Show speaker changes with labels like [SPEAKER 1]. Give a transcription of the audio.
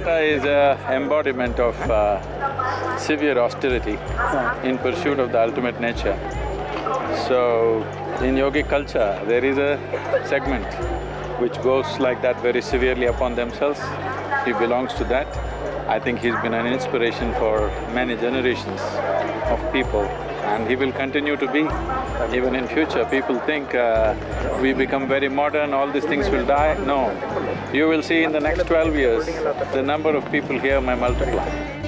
[SPEAKER 1] is a embodiment of uh, severe austerity in pursuit of the ultimate nature. So, in yogic culture, there is a segment which goes like that very severely upon themselves. He belongs to that. I think he's been an inspiration for many generations of people and he will continue to be. Even in future, people think uh, we become very modern, all these things will die. No. You will see in the next twelve years, the number of people here may multiply.